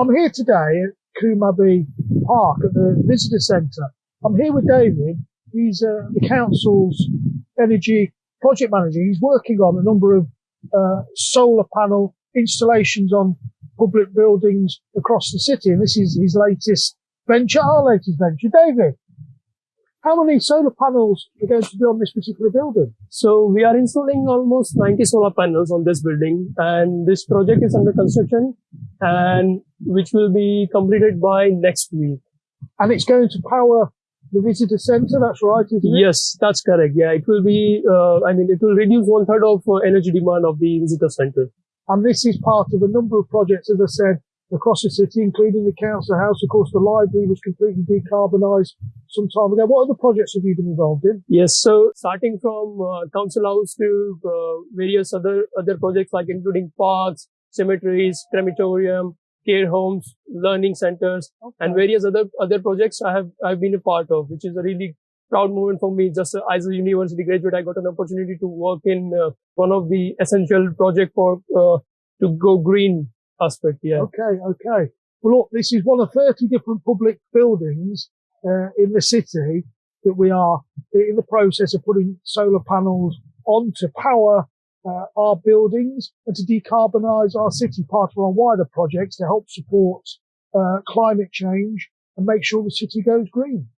I'm here today at Coombe Abbey Park at the visitor centre. I'm here with David. He's uh, the council's energy project manager. He's working on a number of uh, solar panel installations on public buildings across the city, and this is his latest venture, our latest venture. David, how many solar panels are going to be on this particular building? So we are installing almost 90 solar panels on this building and this project is under construction and which will be completed by next week. And it's going to power the visitor centre, that's right? Yes, that's correct. Yeah, it will be, uh, I mean, it will reduce one third of uh, energy demand of the visitor center. And this is part of a number of projects, as I said, across the city, including the council house. Of course, the library was completely decarbonised some time ago. What other projects have you been involved in? Yes, so starting from uh, council house to uh, various other other projects like including parks, cemeteries, crematorium, care homes, learning centers, Okay. and various other other projects I have I've been a part of, which is a really proud moment for me. Just uh, as a university graduate, I got an opportunity to work in uh, one of the essential project for uh, to go green aspect. Yeah. Okay, okay. Well, look, this is one of 30 different public buildings uh, in the city that we are in the process of putting solar panels on to power uh, our buildings and to decarbonise our city, part of our wider projects to help support uh, climate change and make sure the city goes green.